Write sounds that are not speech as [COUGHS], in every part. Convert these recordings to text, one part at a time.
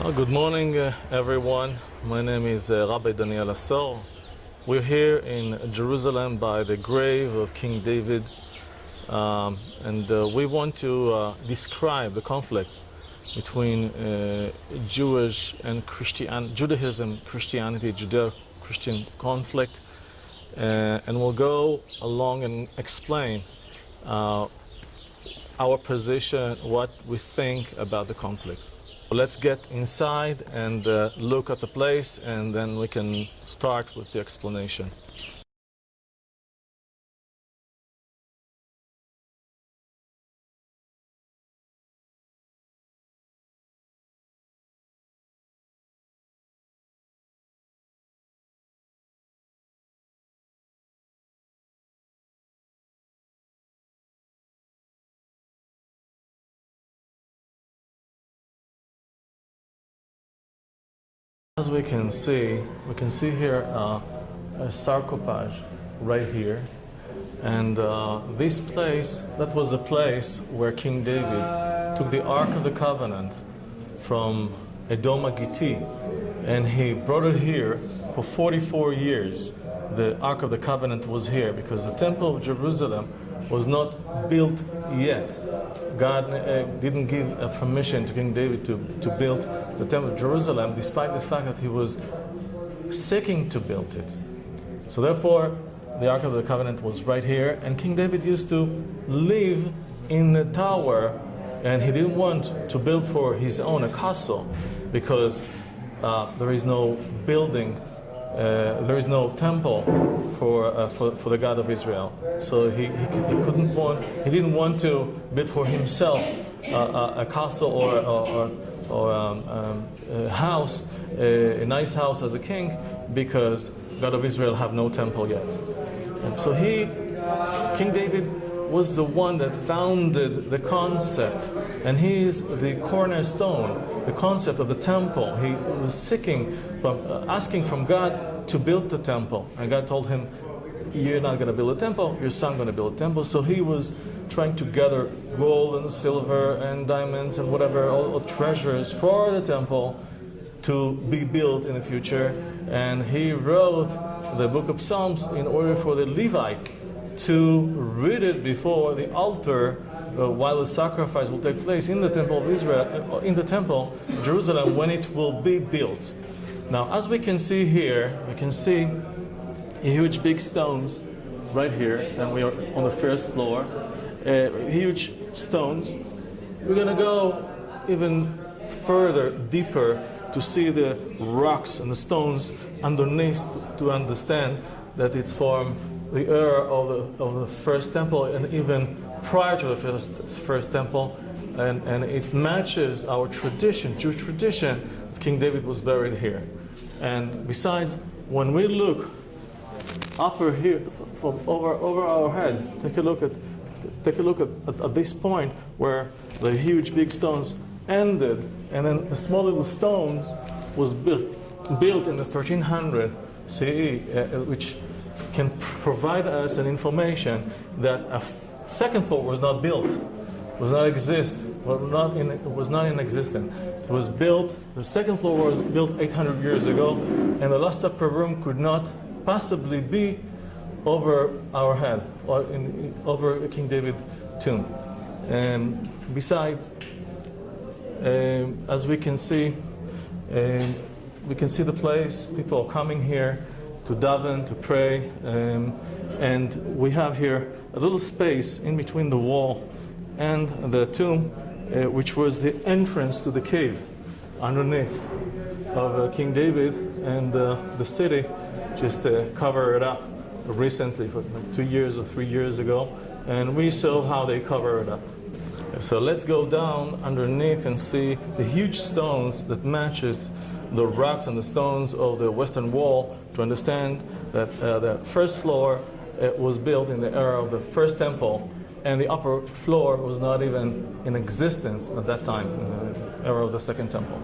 Uh, good morning, uh, everyone. My name is uh, Rabbi Daniel Asor. We're here in Jerusalem by the grave of King David, um, and uh, we want to uh, describe the conflict between uh, Jewish and Christian, Judaism, Christianity, Judeo-Christian conflict, and we'll go along and explain our position, what we think about the conflict. Let's get inside and uh, look at the place and then we can start with the explanation. As we can see, we can see here uh, a sarcophage right here. And uh, this place, that was the place where King David took the Ark of the Covenant from Edom and he brought it here for 44 years. The Ark of the Covenant was here because the Temple of Jerusalem was not built yet. God uh, didn't give a permission to King David to, to build the Temple of Jerusalem, despite the fact that he was seeking to build it. So therefore, the Ark of the Covenant was right here, and King David used to live in the tower, and he didn't want to build for his own a castle, because uh, there is no building uh, there is no temple for, uh, for, for the God of Israel. So he, he, he, couldn't want, he didn't want to build for himself uh, a castle or, or, or um, um, a house, a, a, nice house as a king, because God of Israel have no temple yet. So he, King David, was the one that founded the concept, and he's the cornerstone, the concept of the temple. He was seeking from, uh, asking from God to build the temple, and God told him, "You're not going to build a temple. Your son going to build a temple." So he was trying to gather gold and silver and diamonds and whatever all, all treasures for the temple to be built in the future. And he wrote the book of Psalms in order for the Levite to read it before the altar uh, while the sacrifice will take place in the temple of Israel, uh, in the temple, Jerusalem, when it will be built. Now, as we can see here, we can see huge big stones right here, and we are on the first floor. Uh, huge stones. We're gonna go even further, deeper, to see the rocks and the stones underneath to understand that it's from the era of the, of the first temple and even prior to the first, first temple. And, and it matches our tradition, Jewish tradition, that King David was buried here. And besides, when we look upper here, from over, over our head, take a look at take a look at, at, at, this point where the huge big stones ended and then the small little stones was built, built in the 1300 CE, uh, which can provide us an information that a second floor was not built, was not exist, was not in, was not in existence. It was built, the second floor was built 800 years ago, and the last upper room could not possibly be over our head, or in, over King David tomb. And besides, um, as we can see, um, we can see the place, people are coming here, to daven, to pray. Um, and we have here a little space in between the wall and the tomb, uh, which was the entrance to the cave underneath of uh, King David. And uh, the city just uh, covered it up recently, for two years or three years ago. And we saw how they cover it up. So let's go down underneath and see the huge stones that matches the rocks and the stones of the western wall to understand that uh, the first floor uh, was built in the era of the first temple and the upper floor was not even in existence at that time, in the era of the second temple.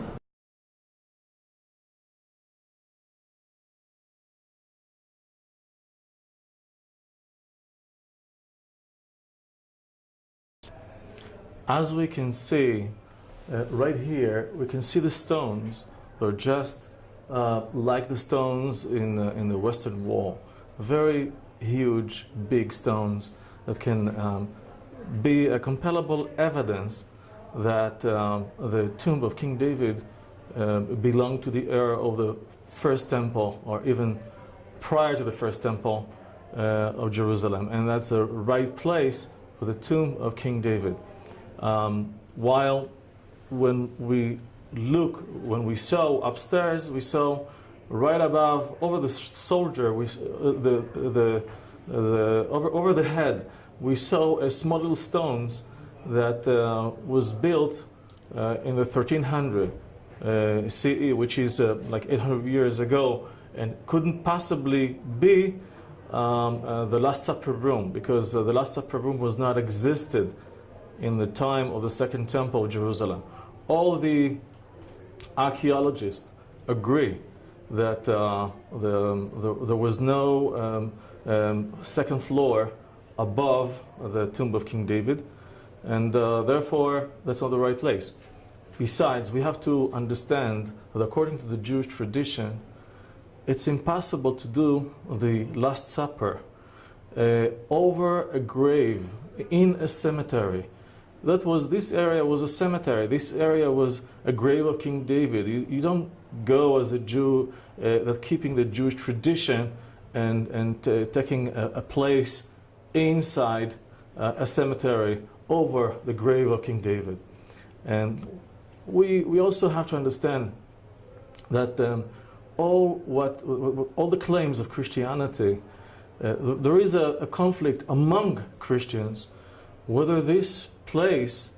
As we can see, uh, right here, we can see the stones. They're just uh, like the stones in the, in the Western Wall. Very huge, big stones that can um, be a compellable evidence that um, the tomb of King David uh, belonged to the era of the first temple or even prior to the first temple uh, of Jerusalem. And that's the right place for the tomb of King David. Um, while when we look, when we saw upstairs, we saw right above, over the soldier, we, uh, the, the, the, over, over the head, we saw a small little stones that uh, was built uh, in the 1300 uh, CE, which is uh, like 800 years ago, and couldn't possibly be um, uh, the Last Supper room because the Last Supper room was not existed in the time of the Second Temple of Jerusalem. All the archaeologists agree that uh, the, the, there was no um, um, second floor above the tomb of King David, and uh, therefore that's not the right place. Besides, we have to understand that according to the Jewish tradition, it's impossible to do the Last Supper uh, over a grave in a cemetery. That was, this area was a cemetery. This area was a grave of King David. You, you don't go as a Jew uh, that keeping the Jewish tradition and, and uh, taking a, a, place inside uh, a cemetery over the grave of King David. And we, we also have to understand that um, all, what, all the claims of Christianity, uh, there is a, a, conflict among Christians whether this place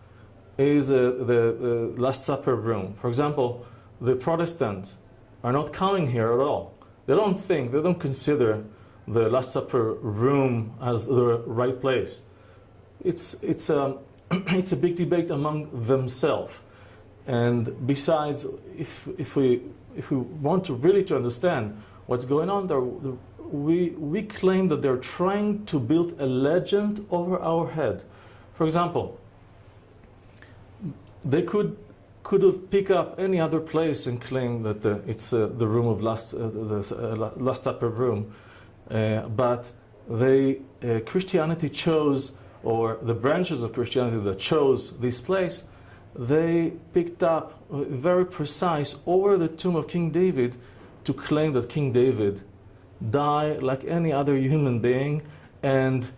is uh, the, the Last Supper room. For example, the Protestants are not coming here at all. They don't think, they don't consider the Last Supper room as the right place. It's, it's, a, [CLEARS THROAT] it's a big debate among themselves. And besides, if, if, we, if we want to really to understand what's going on there, we, we claim that they're trying to build a legend over our head. For example, they could could have picked up any other place and claimed that uh, it's uh, the room of last uh, the uh, last supper room, uh, but they Christianity chose or the branches of Christianity that chose this place, they picked up very precise over the tomb of King David to claim that King David died like any other human being and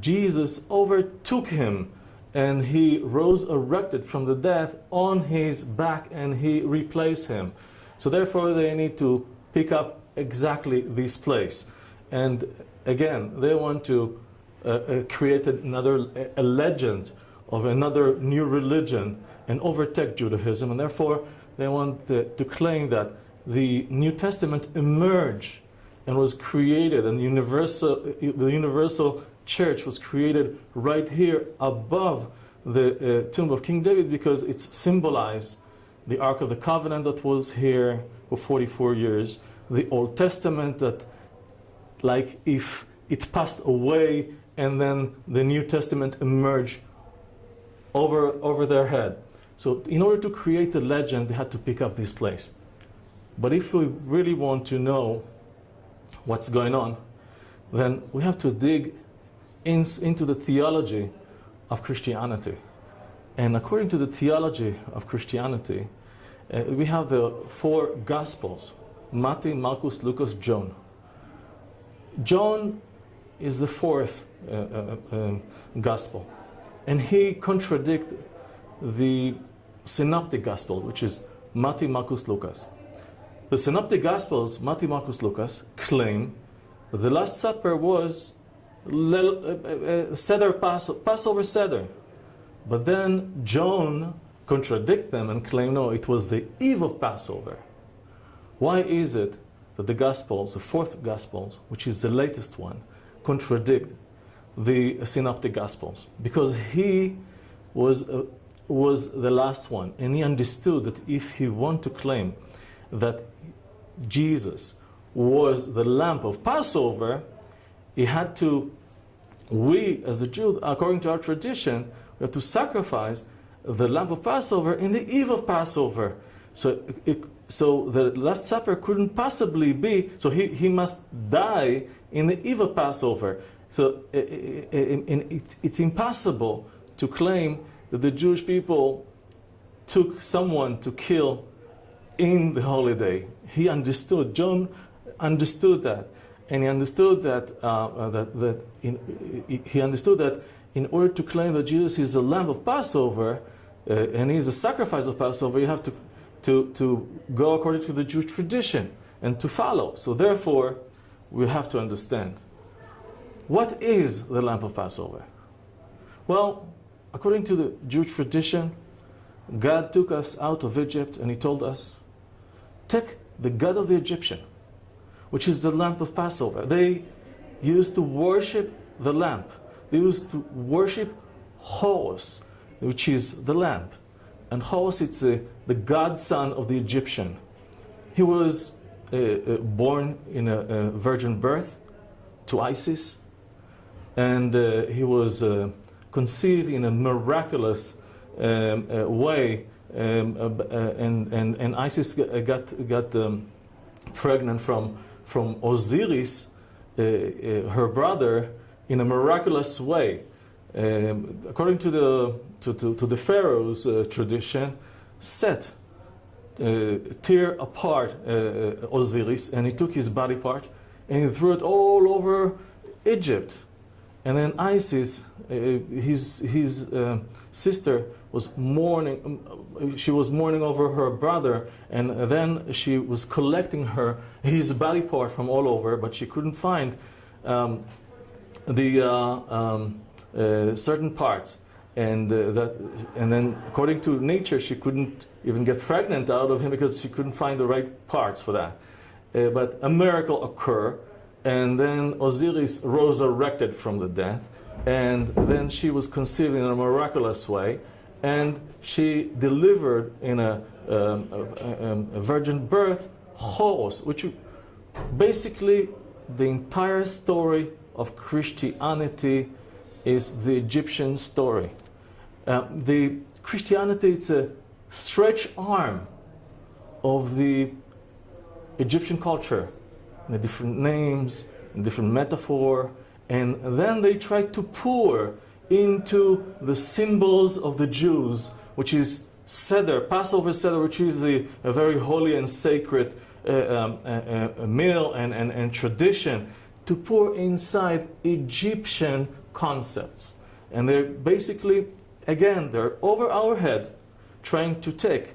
Jesus overtook him and he rose erected from the death on his back and he replaced him. So therefore they need to pick up exactly this place. And again, they want to uh, uh, create another a legend of another new religion and overtake Judaism. And therefore they want to, to claim that the New Testament emerged and was created and universal, the universal church was created right here above the uh, tomb of King David because it symbolized the Ark of the Covenant that was here for 44 years, the Old Testament that like if it passed away and then the New Testament emerged over, over their head. So in order to create a legend, they had to pick up this place. But if we really want to know what's going on, then we have to dig in, into the theology of Christianity. And according to the theology of Christianity, uh, we have the four Gospels, Matthew, Marcus, Lucas, John. John is the fourth uh, uh, um, Gospel. And he contradicts the Synoptic Gospel, which is Matthew, Marcus, Lucas. The Synoptic Gospels, Matthew, Marcus, Lucas, claim the Last Supper was Seder uh, uh, uh, Passover Seder. But then John contradict them and claim, no, it was the eve of Passover. Why is it that the Gospels, the fourth Gospels, which is the latest one, contradict the Synoptic Gospels? Because he was, uh, was the last one, and he understood that if he want to claim that Jesus was the lamp of Passover, he had to, we as a Jew, according to our tradition, we have to sacrifice the lamp of Passover in the eve of Passover. So, it, so the Last Supper couldn't possibly be, so he, he must die in the eve of Passover. So it, it, it's impossible to claim that the Jewish people took someone to kill in the holiday. He understood, John understood that. And he understood that, uh, uh that, that in, he understood that in order to claim that Jesus is the Lamb of Passover, uh, and he is a sacrifice of Passover, you have to, to, to go according to the Jewish tradition and to follow. So therefore, we have to understand. What is the Lamb of Passover? Well, according to the Jewish tradition, God took us out of Egypt and he told us, take the God of the Egyptian, which is the lamp of Passover. They used to worship the lamp. They used to worship Horus, which is the lamp. And Horus, it's uh, the godson of the Egyptian. He was uh, uh, born in a, a, virgin birth to Isis, and uh, he was uh, conceived in a miraculous um, uh, way, um, and, and, and Isis got, got um, pregnant from, from Osiris, her brother, in a miraculous way. Um, according to the, to, to, to the Pharaoh's uh, tradition, Set uh, tear apart uh, uh, Osiris and he took his body part and he threw it all over Egypt. And then Isis, uh, his, his uh, sister, was mourning, um, she was mourning over her brother and then she was collecting her, his body part from all over, but she couldn't find um, the um, certain parts. And uh, that and then according to nature she couldn't even get pregnant out of him because she couldn't find the right parts for that. Uh, but a miracle occurred and then Osiris resurrected from the death and then she was conceived in a miraculous way and she delivered in a, um, a, um, a virgin birth Horus which basically the entire story of Christianity is the Egyptian story. Uh, the Christianity, it's a stretch arm of the Egyptian culture, the different names, different metaphor, and then they try to pour into the symbols of the Jews, which is Seder, Passover Seder, which is a, a very holy and sacred uh, um, meal and, and, and tradition, to pour inside Egyptian concepts. And they're basically Again, they're over our head trying to take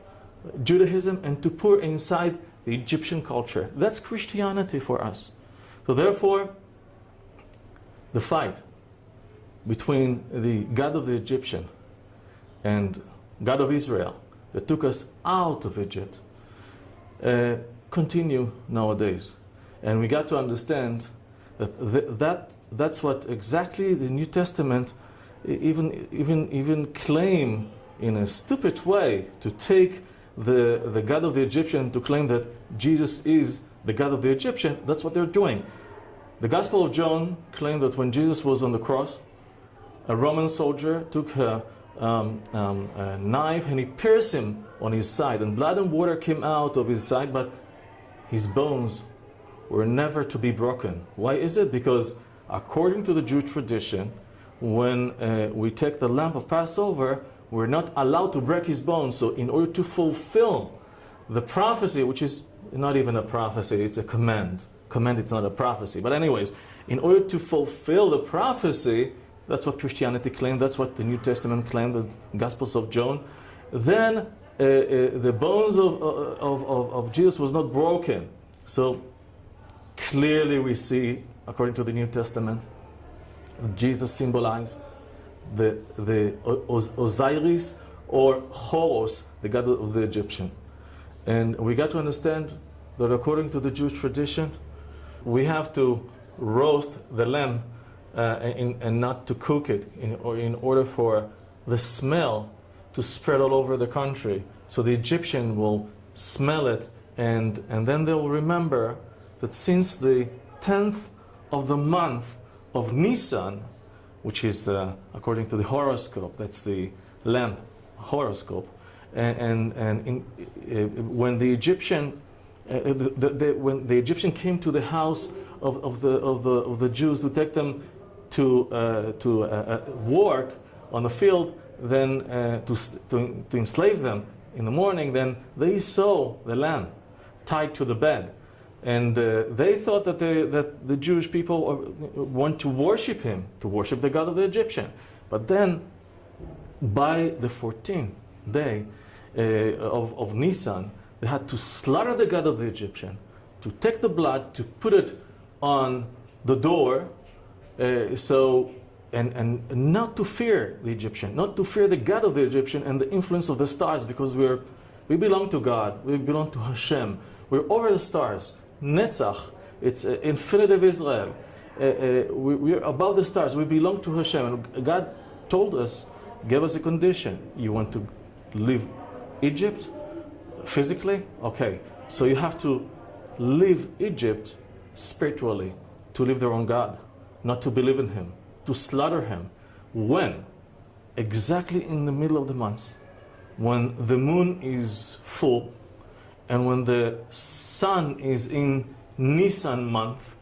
Judaism and to pour inside the Egyptian culture. That's Christianity for us. So therefore, the fight between the God of the Egyptian and God of Israel that took us out of Egypt uh, continue nowadays. And we got to understand that, th that that's what exactly the New Testament even, even, even claim in a stupid way to take the, the God of the Egyptian to claim that Jesus is the God of the Egyptian, that's what they're doing. The Gospel of John claimed that when Jesus was on the cross, a Roman soldier took a, um, um, a knife and he pierced him on his side, and blood and water came out of his side, but his bones were never to be broken. Why is it? Because according to the Jewish tradition, when uh, we take the lamp of Passover, we're not allowed to break his bones. So in order to fulfill the prophecy, which is not even a prophecy, it's a command. Command, it's not a prophecy. But anyways, in order to fulfill the prophecy, that's what Christianity claimed, that's what the New Testament claimed, the Gospels of John, then uh, uh, the bones of, uh, of, of, of Jesus was not broken. So clearly we see, according to the New Testament, Jesus symbolized the, the Osiris or Horus, the god of the Egyptian. And we got to understand that according to the Jewish tradition, we have to roast the lamb uh, in, and not to cook it in, or in order for the smell to spread all over the country. So the Egyptian will smell it and, and then they'll remember that since the 10th of the month of Nisan, which is uh, according to the horoscope, that's the lamp horoscope. And, and, and in, when the Egyptian, uh, the, the, the, when the Egyptian came to the house of, of, the, of, the, of the Jews to take them to, uh, to uh, uh, work on the field, then uh, to, to, to enslave them in the morning, then they saw the lamb tied to the bed. And uh, they thought that, they, that the Jewish people want to worship him, to worship the God of the Egyptian. But then, by the 14th day uh, of, of Nisan, they had to slaughter the God of the Egyptian, to take the blood, to put it on the door, uh, so and, and not to fear the Egyptian, not to fear the God of the Egyptian and the influence of the stars, because we're we belong to God, we belong to Hashem, we're over the stars. Netzach, it's uh, infinitive Israel. Uh, uh, we, we're above the stars, we belong to Hashem. And God told us, gave us a condition. You want to leave Egypt physically? Okay, so you have to leave Egypt spiritually, to live their own God, not to believe in Him, to slaughter Him. When? Exactly in the middle of the month, when the moon is full and when the sun is in Nisan month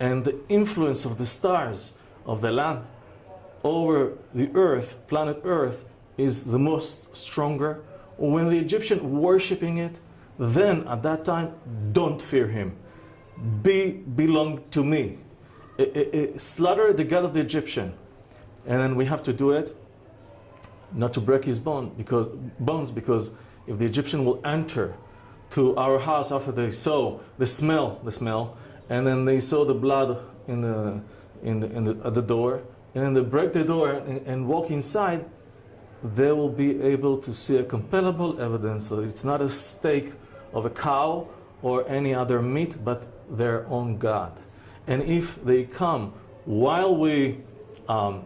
and the influence of the stars of the land over the earth, planet earth, is the most stronger. When the Egyptian worshipping it, then at that time, don't fear him. Be belong to me. I, I, I, slaughter the God of the Egyptian. And then we have to do it not to break his bone because, bones because if the Egyptian will enter to our house after they saw the smell, the smell, and then they saw the blood in the, in the, in the, at the door, and then they break the door and, and walk inside, they will be able to see a compellable evidence that it's not a steak of a cow or any other meat, but their own God. And if they come while we um,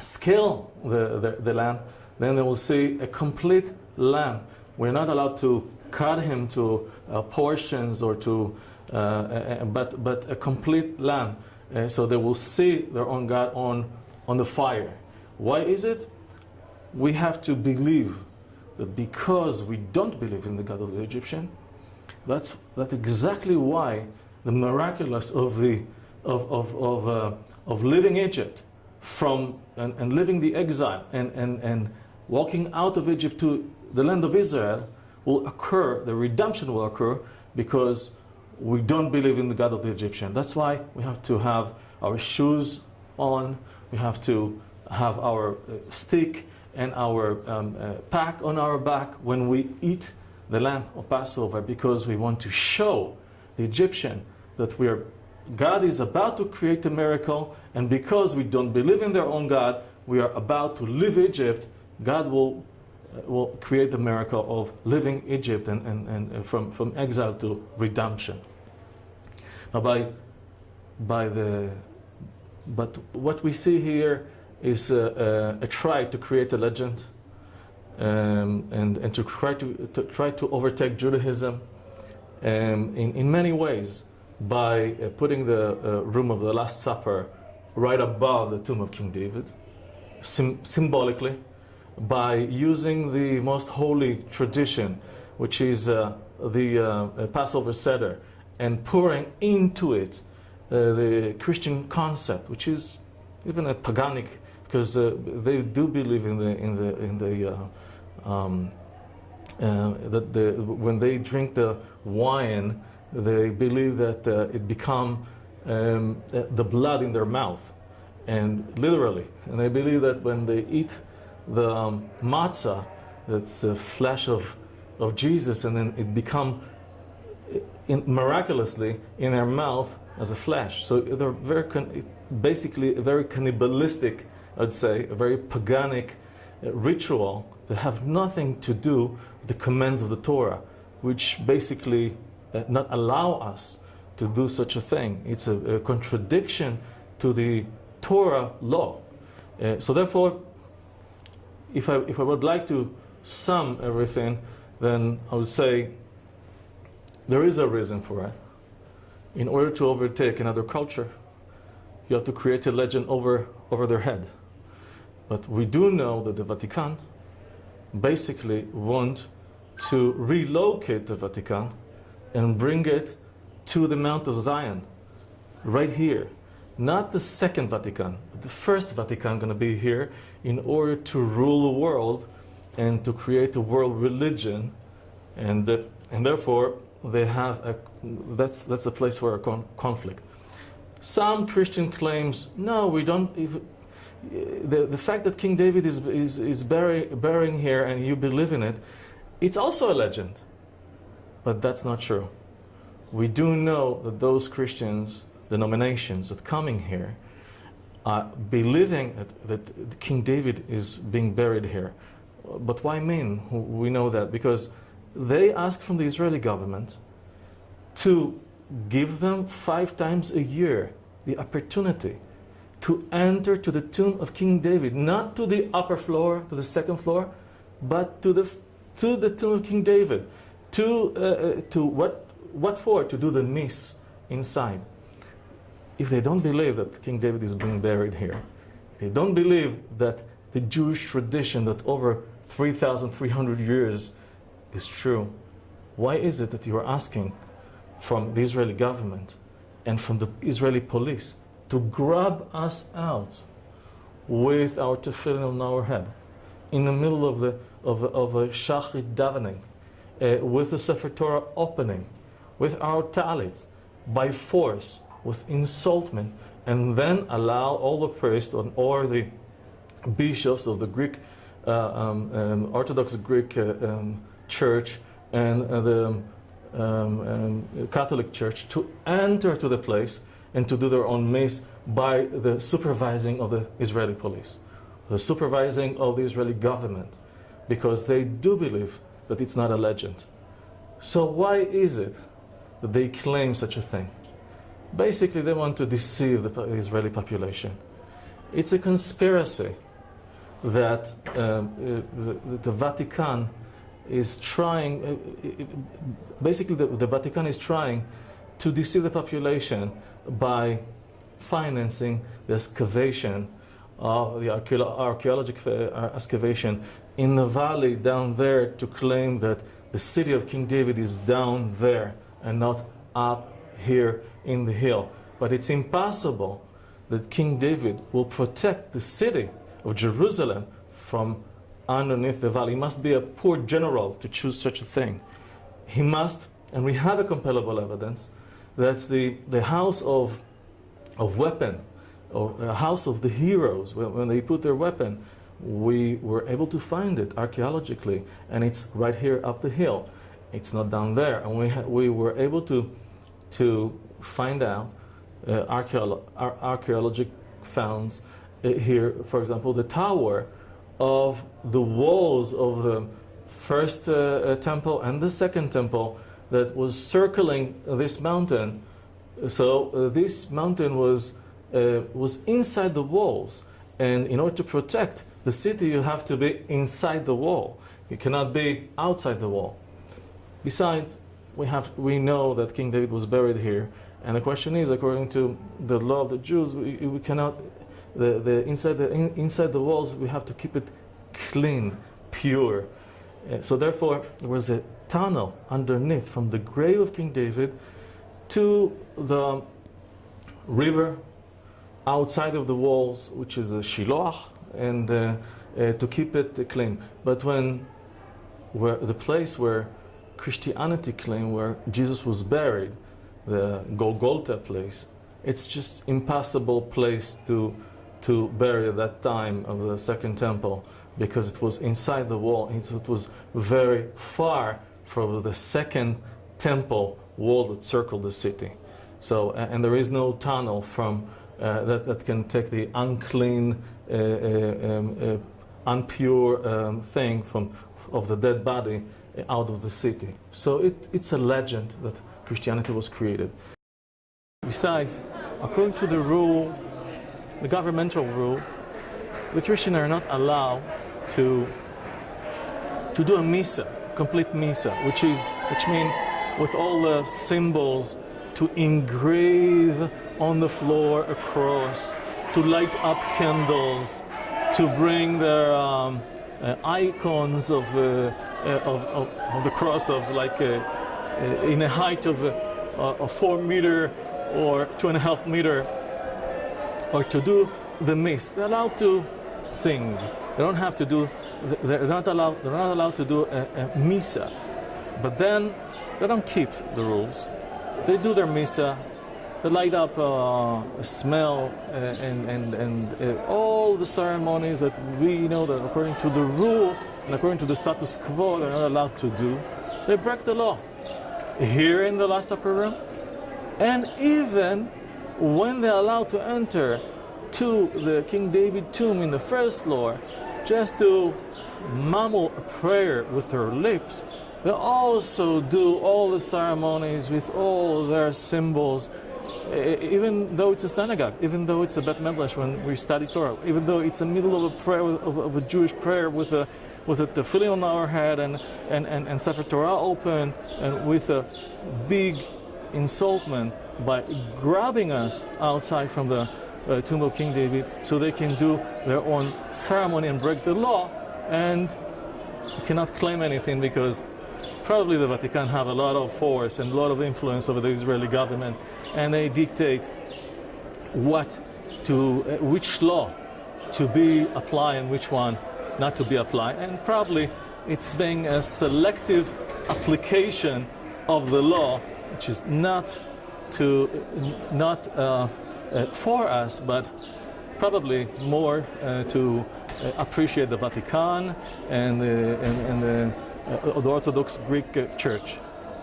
scale the, the, the lamb, then they will see a complete lamb. We're not allowed to cut him to uh, portions or to, uh, but, but a complete lamb. Uh, so they will see their own God on, on the fire. Why is it? We have to believe that because we don't believe in the God of the Egyptian, that's, that's exactly why the miraculous of, the, of, of, of, uh, of living Egypt from, and, and living the exile and, and, and walking out of Egypt to the land of Israel will occur, the redemption will occur because we don't believe in the God of the Egyptian. That's why we have to have our shoes on, we have to have our uh, stick and our um, uh, pack on our back when we eat the lamb of Passover because we want to show the Egyptian that we are God is about to create a miracle and because we don't believe in their own God, we are about to leave Egypt, God will will create the miracle of leaving Egypt and, and, and uh, from, from exile to redemption. Now by, by the, but what we see here is a, a, try to create a legend um, and, and to try to, to, try to overtake Judaism um, in, in many ways by uh, putting the uh, room of the Last Supper right above the tomb of King David, symbolically, by using the most holy tradition, which is uh, the uh, Passover Seder, and pouring into it uh, the Christian concept, which is even a paganic, because uh, they do believe in the in the in the uh, um, uh, that the when they drink the wine, they believe that it become um, the blood in their mouth, and literally, and they believe that when they eat the um, matzah, that's the flesh of, of Jesus, and then it become in, miraculously in their mouth as a flesh. So they're very, basically very cannibalistic, I'd say, a very paganic uh, ritual that have nothing to do with the commands of the Torah, which basically uh, not allow us to do such a thing. It's a, a contradiction to the Torah law. Uh, so therefore, if I, if I would like to sum everything, then I would say there is a reason for it. In order to overtake another culture, you have to create a legend over, over their head. But we do know that the Vatican basically want to relocate the Vatican and bring it to the Mount of Zion, right here. Not the second Vatican, the first Vatican going to be here in order to rule the world and to create a world religion. And, uh, and therefore, they have a, that's, that's a place for a con conflict. Some Christian claims, no, we don't, even, the, the fact that King David is, is, is bury, burying here and you believe in it, it's also a legend. But that's not true. We do know that those Christians, denominations that coming here, are believing that, that King David is being buried here. But why mean? We know that because they ask from the Israeli government to give them five times a year the opportunity to enter to the tomb of King David, not to the upper floor, to the second floor, but to the, to the tomb of King David. To, uh, uh to what, what for? To do the miss inside. If they don't believe that King David is being buried here, they don't believe that the Jewish tradition that over 3,300 years is true, why is it that you are asking from the Israeli government and from the Israeli police to grab us out with our tefillin on our head. In the middle of, the, of, of a shachrit davening, uh, with the Sefer Torah opening, with our talits, by force, with insultment, and then allow all the priests and all the bishops of the Greek, uh, um, um, Orthodox Greek uh, um, Church and uh, the um, um, Catholic Church to enter to the place and to do their own mace by the supervising of the Israeli police, the supervising of the Israeli government, because they do believe that it's not a legend. So why is it that they claim such a thing? Basically, they want to deceive the Israeli population. It's a conspiracy that um, uh, the, Vatican is trying, uh, basically the, the Vatican is trying to deceive the population by financing the excavation of the archaeological uh, excavation in the valley down there to claim that the city of King David is down there and not up here in the hill. But it's impossible that King David will protect the city of Jerusalem from underneath the valley. He must be a poor general to choose such a thing. He must, and we have a compellable evidence, that's the, the house of, of weapon, or a house of the heroes. When, when they put their weapon, we were able to find it archaeologically, and it's right here up the hill. It's not down there. And we, we were able to, to find out uh, ar archaeological founds uh, here, for example, the tower of the walls of the first uh, uh temple and the second temple that was circling this mountain. So uh, this mountain was, uh, was inside the walls. And in order to protect the city, you have to be inside the wall. You cannot be outside the wall. Besides, we, have, we know that King David was buried here. And the question is, according to the law of the Jews, we, we cannot, the, the, inside, the, in, inside the walls, we have to keep it clean, pure. Uh, so therefore, there was a tunnel underneath from the grave of King David to the river outside of the walls, which is a shiloh, and uh, uh, to keep it clean. But when where the place where Christianity claimed where Jesus was buried, the Golgotha place, it's just impossible place to to bury at that time of the Second Temple because it was inside the wall. It was very far from the second temple wall that circled the city. So, and there is no tunnel from uh, that, that can take the unclean, uh, uh, um, uh, unpure um, thing from of the dead body out of the city. So it, it's a legend that Christianity was created. Besides, according to the rule, the governmental rule, the Christians are not allowed to, to do a misa complete misa, which is which means with all the symbols to engrave on the floor a cross, to light up candles, to bring their um, uh, icons of, uh, uh, of, of, of, the cross of like uh, uh, in a height of a four meter or two and a half meter, or to do the mass. They're allowed to sing. They don't have to do. They're not allowed. They're not allowed to do a, a misa. But then they don't keep the rules. They do their misa they light up uh, smell uh, and, and, and uh, all the ceremonies that we know that according to the rule and according to the status quo they're not allowed to do. They break the law here in the Last Supper room and even when they're allowed to enter to the King David tomb in the first floor just to mumble a prayer with their lips, they also do all the ceremonies with all their symbols. Even though it's a synagogue, even though it's a Bet Medrash when we study Torah, even though it's a middle of a prayer of, of a Jewish prayer with a with a tefillin on our head and and and, and Sefer Torah open and with a big insultment by grabbing us outside from the uh, tomb of King David so they can do their own ceremony and break the law and cannot claim anything because probably the Vatican have a lot of force and a lot of influence over the Israeli government, and they dictate what to, uh, which law to be applied and which one not to be applied. And probably it's being a selective application of the law, which is not to not uh, for us, but probably more uh, to uh, appreciate the Vatican and the, and, and the uh, Orthodox Greek uh, Church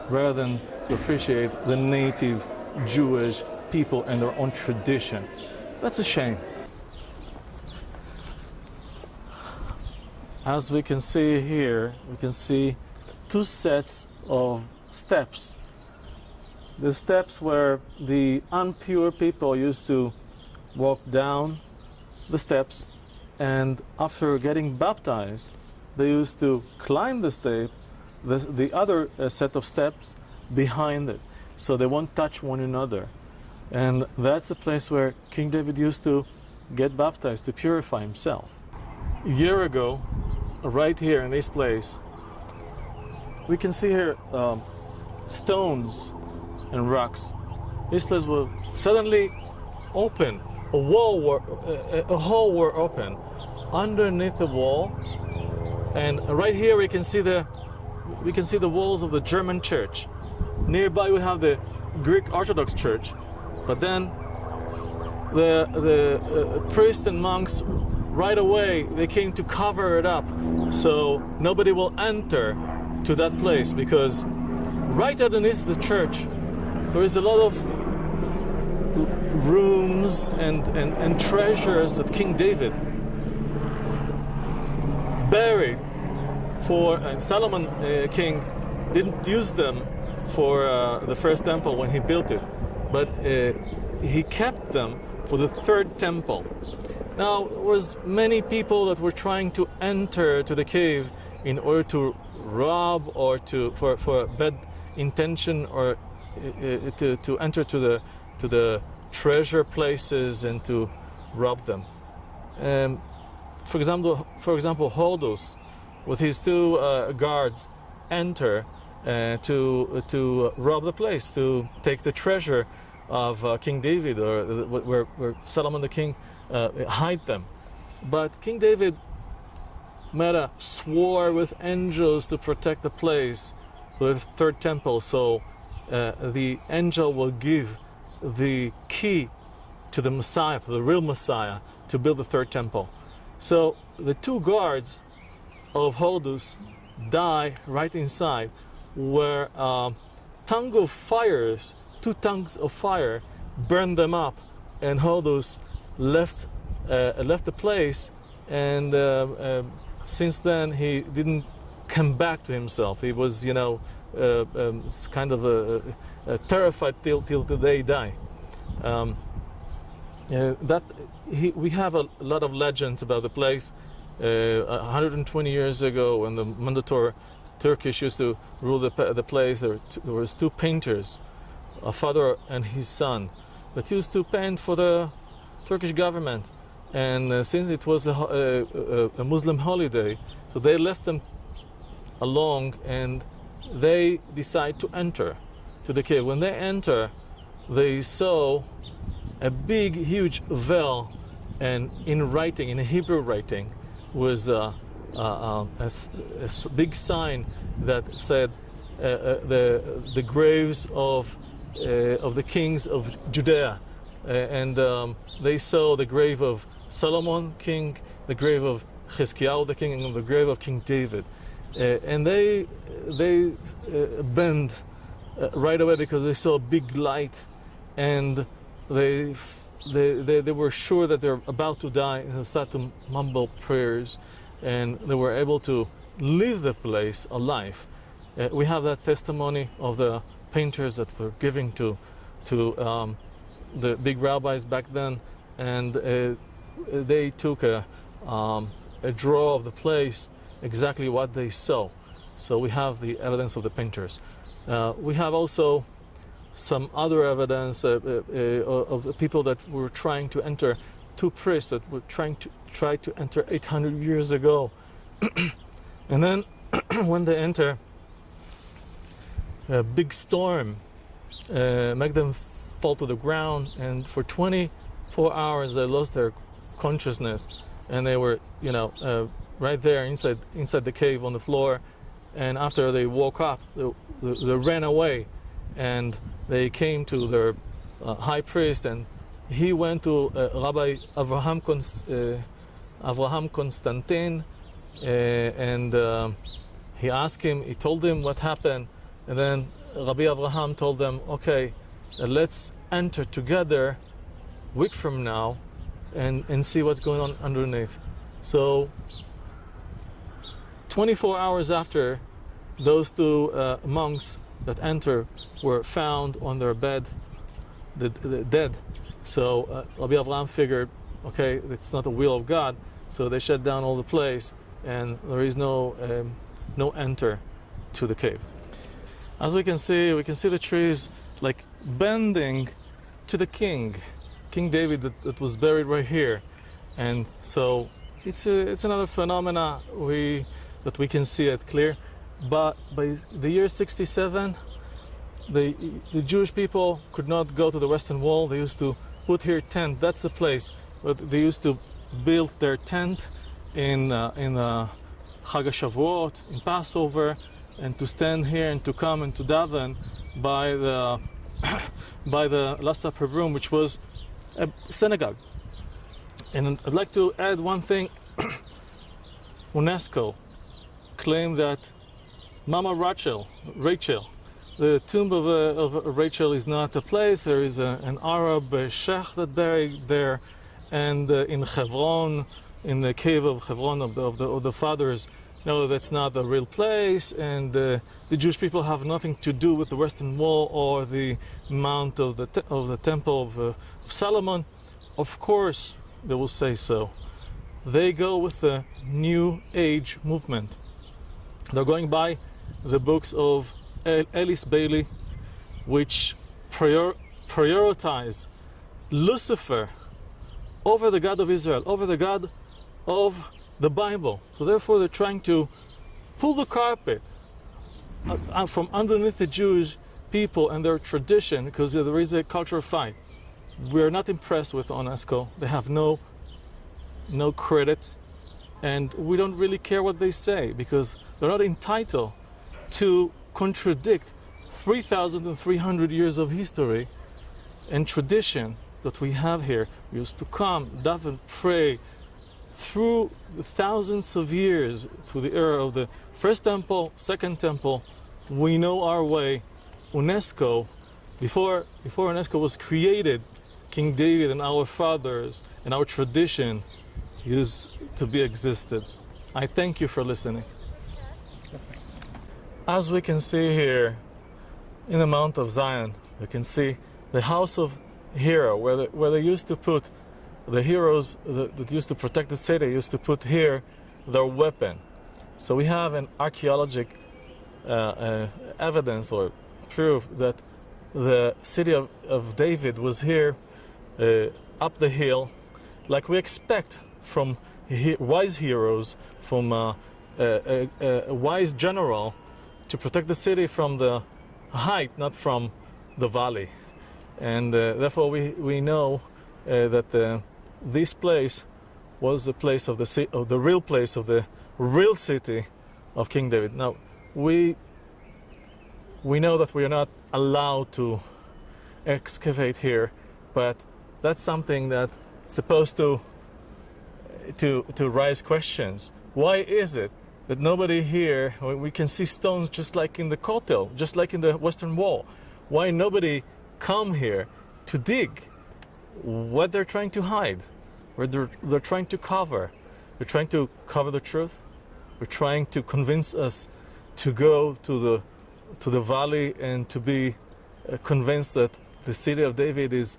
rather than to appreciate the native Jewish people and their own tradition. That's a shame. As we can see here, we can see two sets of steps. The steps where the impure people used to walk down the steps and after getting baptized, they used to climb the step, the, the other uh, set of steps behind it, so they won't touch one another. And that's the place where King David used to get baptized to purify himself. A year ago, right here in this place, we can see here um, stones and rocks. This place will suddenly open. A wall were, uh, a hole were open. Underneath the wall, and right here we can see the we can see the walls of the German church. Nearby we have the Greek Orthodox Church, but then the the uh, priests and monks right away they came to cover it up so nobody will enter to that place because right underneath the church there is a lot of rooms and, and, and treasures that King David buried for uh, Solomon uh, king didn't use them for uh, the first temple when he built it, but uh, he kept them for the third temple. Now, there was many people that were trying to enter to the cave in order to rob or to for, for bad intention or to, to enter to the to the treasure places and to rob them. Um, for example, for example, Horus with his two uh, guards enter uh, to to rob the place, to take the treasure of uh, King David, or where, where, Solomon the king uh, hide them. But King David made a swore with angels to protect the place, the third temple. So uh, the angel will give the key to the Messiah, to the real Messiah, to build the third temple. So the two guards of Horus die right inside where uh, tongue of fires, two tongues of fire burned them up and Horus left, uh, left the place and uh, uh, since then he didn't come back to himself. He was, you know, um, kind of terrified till, till the day he died. Um, uh, that he, we have a lot of legends about the place. Uh, 120 years ago, when the Mandator Turkish used to rule the, the place, there, there was two painters, a father and his son, that used to paint for the Turkish government. and uh, since it was a, a, a, Muslim holiday, so they left them along and they decide to enter to the cave. When they enter, they saw a big, huge veil, and in writing, in Hebrew writing, was a, a, big sign that said uh, uh, the the graves of uh, of the kings of Judea, uh, and um, they saw the grave of Solomon, king, the grave of Chizkiah, the king, and the grave of King David, and they they bend right away because they saw a big light, and they they, they, they were sure that they're about to die and they started to mumble prayers and they were able to leave the place alive. Uh, we have that testimony of the painters that were giving to, to um, the big rabbis back then and uh, they took a, um, a draw of the place exactly what they saw. So we have the evidence of the painters. Uh, we have also some other evidence uh, uh, of the people that were trying to enter, two priests that were trying to try to enter 800 years ago. [CLEARS THROAT] and then [CLEARS THROAT] when they enter, a big storm uh, make them fall to the ground and for 24 hours they lost their consciousness and they were you know uh, right there inside inside the cave on the floor. And after they woke up they, they, ran away. And they came to their uh, high priest and he went to uh, Rabbi Avraham, Const uh, Avraham Constantine uh, and uh, he asked him, he told him what happened. And then Rabbi Avraham told them, okay, uh, let's enter together week from now and, and see what's going on underneath. So 24 hours after those two monks that enter were found on their bed, the, the dead. So uh, Rabbi figured, okay, it's not the will of God, so they shut down all the place, and there is no um, no enter to the cave. As we can see, we can see the trees like bending to the king, King David that, that was buried right here, and so it's a, it's another phenomena we that we can see it clear. But by the year 67, the, the Jewish people could not go to the Western Wall. They used to put here tent. That's the place. But they used to build their tent in uh, in uh, Chag Shavuot, in Passover, and to stand here and to come and to daven by the [COUGHS] by the Last Supper room, which was a synagogue. And I'd like to add one thing. [COUGHS] UNESCO claimed that Mama Rachel, Rachel. The tomb of, uh, of Rachel is not a place. There is a, an Arab uh, sheikh that buried there, and uh, in Hebron, in the cave of Hebron of the, of the, of the fathers. No, that's not the real place, and uh, the Jewish people have nothing to do with the Western Wall or the Mount of the of the Temple of, uh, of Solomon. Of course, they will say so. They go with the New Age movement. They're going by the books of Alice Bailey, which prior prioritize Lucifer over the God of Israel, over the God of the Bible. So therefore they're trying to pull the carpet uh, from underneath the Jewish people and their tradition because there is a cultural fight. We're not impressed with UNESCO. They have no, no credit and we don't really care what they say because they're not entitled to contradict 3,300 years of history and tradition that we have here. We used to come, daven, pray through the thousands of years, through the era of the first temple, second temple. We know our way. UNESCO, before, before UNESCO was created, King David and our fathers and our tradition used to be existed. I thank you for listening. As we can see here in the Mount of Zion, you can see the house of hero, where, the, where they used to put the heroes that, that used to protect the city, used to put here their weapon. So we have an archaeologic uh, uh, evidence or proof that the city of, of David was here uh, up the hill like we expect from he wise heroes, from uh, a, wise general, to protect the city from the height, not from the valley. And uh, therefore, we, we know uh, that uh, this place was the place of the, of the real place of the real city of King David. Now, we, we know that we are not allowed to excavate here, but that's something that's supposed to, to, to raise questions. Why is it that nobody here, we can see stones just like in the Kotel, just like in the Western Wall. Why nobody come here to dig what they're trying to hide, what they're, they're trying to cover. They're trying to cover the truth. They're trying to convince us to go to the, to the valley and to be uh, convinced that the city of David is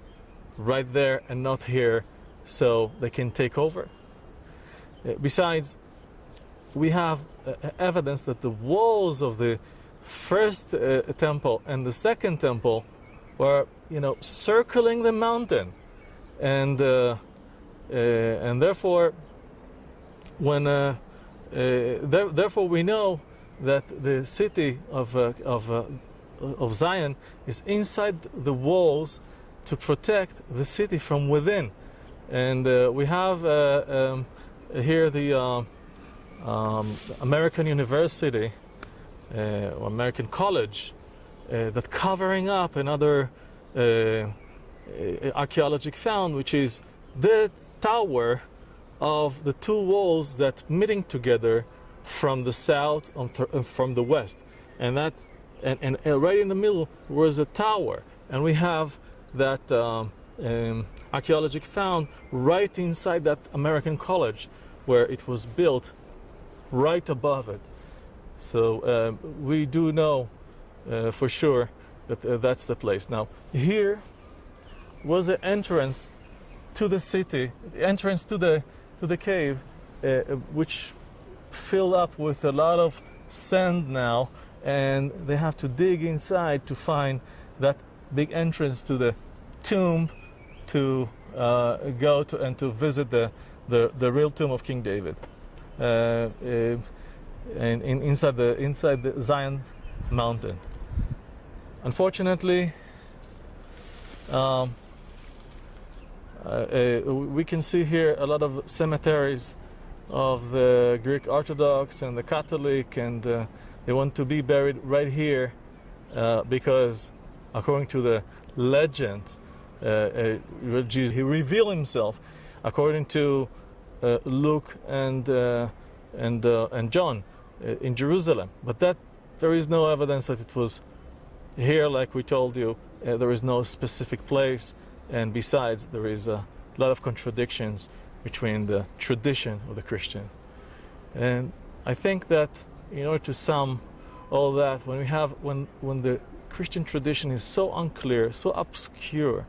right there and not here so they can take over. Uh, besides, we have uh, evidence that the walls of the first uh, temple and the second temple were, you know, circling the mountain, and uh, uh and therefore, when uh, uh, there, therefore we know that the city of of of Zion is inside the walls to protect the city from within, and we have um, here the um, American University uh, or American College uh, that covering up another uh, uh archaeologic found, which is the tower of the two walls that meeting together from the south and uh, from the west. And that, and, and, and, right in the middle was a tower. And we have that um, um, archaeologic found right inside that American college where it was built right above it. So um, we do know uh, for sure that uh, that's the place. Now here was the entrance to the city, the entrance to the to the cave, uh, which filled up with a lot of sand now, and they have to dig inside to find that big entrance to the tomb to uh, go to and to visit the, the, the real tomb of King David. Uh, uh, and in, inside the inside the Zion mountain. Unfortunately, um, uh, uh, we can see here a lot of cemeteries of the Greek Orthodox and the Catholic, and uh, they want to be buried right here uh, because, according to the legend, Jesus he revealed himself according to Luke and uh, and uh, and John in Jerusalem. But that there is no evidence that it was here, like we told you. there is no specific place, and besides, there is a lot of contradictions between the tradition of the Christian. And I think that in order to sum all that, when we have when when the Christian tradition is so unclear, so obscure,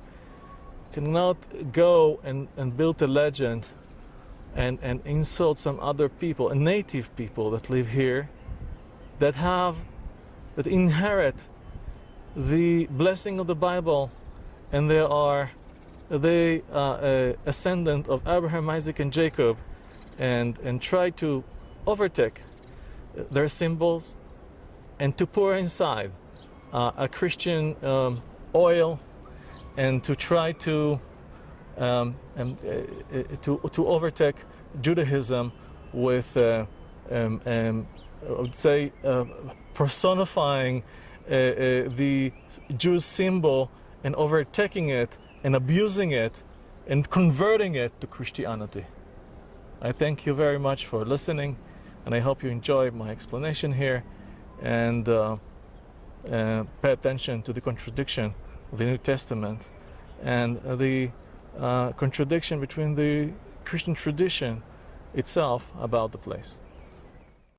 cannot go and, and build a legend and, and insult some other people, native people that live here, that have, that inherit the blessing of the Bible, and they are they are a ascendant of Abraham, Isaac, and Jacob, and and try to overtake their symbols, and to pour inside uh, a Christian um, oil, and to try to um, and, uh, uh, to, to overtake Judaism with, uh, um, um, I would say, uh, personifying uh, uh, the Jewish symbol and overtaking it and abusing it and converting it to Christianity. I thank you very much for listening and I hope you enjoy my explanation here and pay attention to the contradiction of the New Testament and the Uh, contradiction between the Christian tradition itself about the place.